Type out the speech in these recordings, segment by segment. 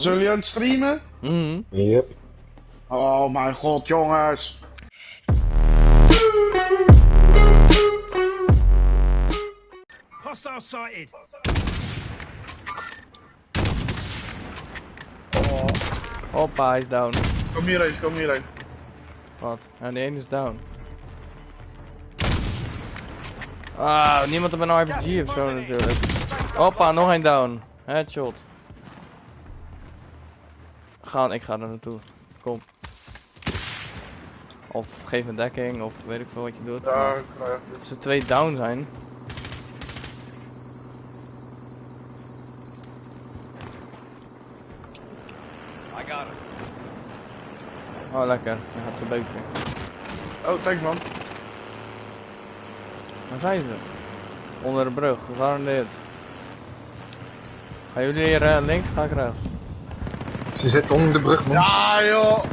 Zullen jullie aan het streamen? Mhm. Yep. Oh mijn god, jongens. Hostile sighted. Hoppa, hij is down. Kom hierheen, kom hierheen. Wat? Ja, die ene is down. Ah, niemand op een RPG of zo natuurlijk. Hoppa, nog een down. Headshot. Gaan, ik ga er naartoe. Kom. Of geef een dekking, of weet ik veel wat je doet. Daar krijg je. Als er twee down zijn. I got him. Oh lekker, hij gaat zo beuken. Oh, thanks man. Waar zijn ze? Onder de brug, gegarandeerd. Gaan jullie hier eh, links, ga ik rechts. Ze zitten onder de brug, man. Ja joh.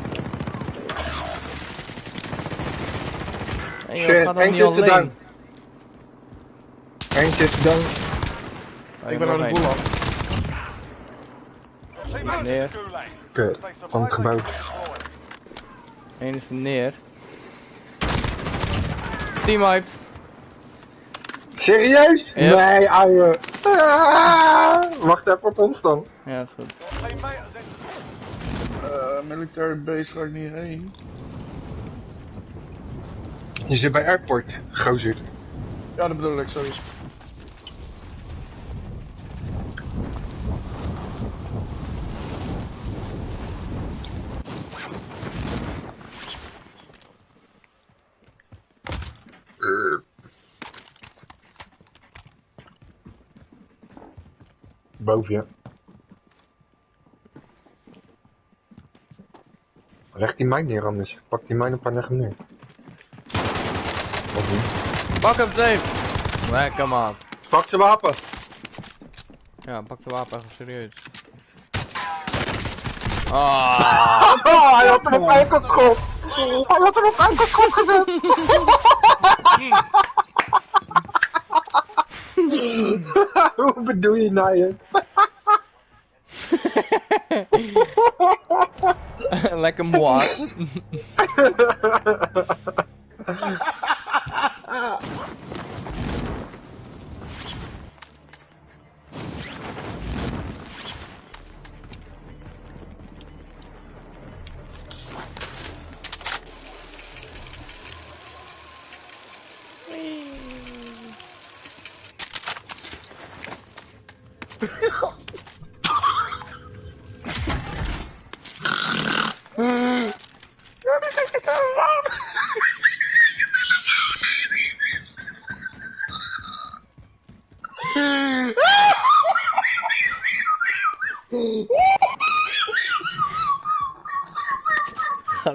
Hey, joh, Shit, ga dan niet eentje is er alleen. down. Eentje is down. Oh, Ik ben aan de boel af. Neer. Kut, van het gebouw. Eén is er neer. Team wiped. Serieus? Nee, ouwe. Ah, wacht even op ons dan. Ja, is goed. Eh, military base ga ik niet heen. Je zit bij airport, gozer. Ja, dat bedoel ik, sorry. Boven je. Leg die mijn neer anders. Pak die mijn een paar leg hem neer. Of niet? Pak hem safe. Lekker man. Pak zijn wapen. Ja, pak de wapen even serieus. Ah, Oh, hij had hem op enkelschop. Hij had hem op enkelschop gezet. Hoe bedoel je nou je? lekker mooi. Gaat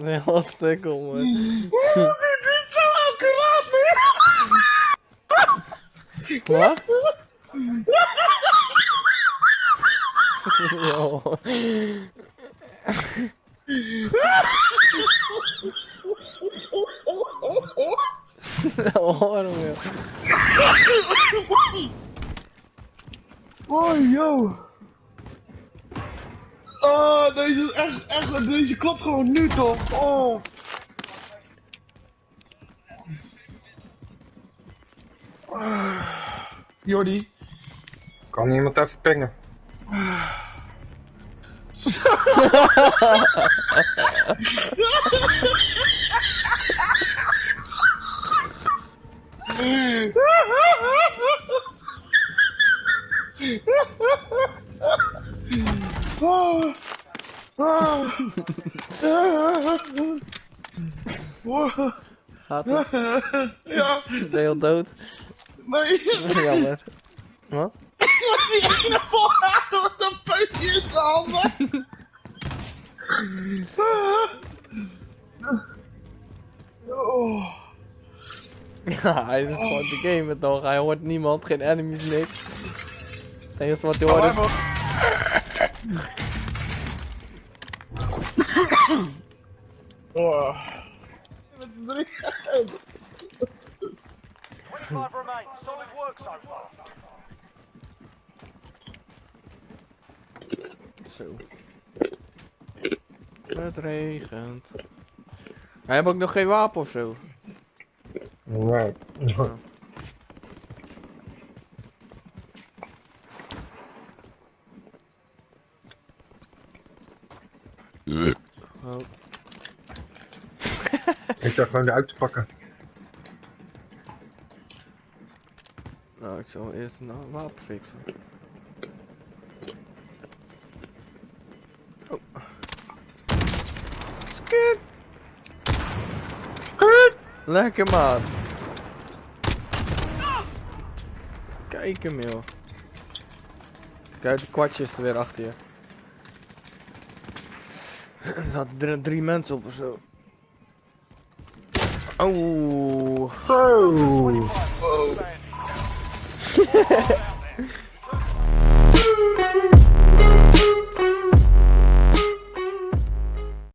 weer heel stuk om. hoor. Dit is zo accuraat nu. Wat? Yo. Oh? Oh, yo. Oh, deze is echt, echt, deze klopt gewoon nu toch? Oh. Ah. Jordi. Kan iemand even pingen? Oh. Oh. Oh. Gaat het? Ja, Ben je al dood? nee. Jammer. Wat? Die ene voorraad met een peutje in zijn handen. hij is gewoon te gamen toch? Hij hoort niemand, geen enemies, niks. Het enige wat hij hoort is... Oh. Met z'n drie. Five remain. Solid work so far. Zo. Het regent. Hij heeft ook nog geen wapen of zo. Nee. Oh. Ik dacht gewoon eruit te pakken. Nou, ik zal eerst een wapen fixen. Oh. Skit! Lekker maat. Kijk hem joh. Kijk, de kwartjes er weer achter je. Er zaten er drie mensen op of zo. Oh.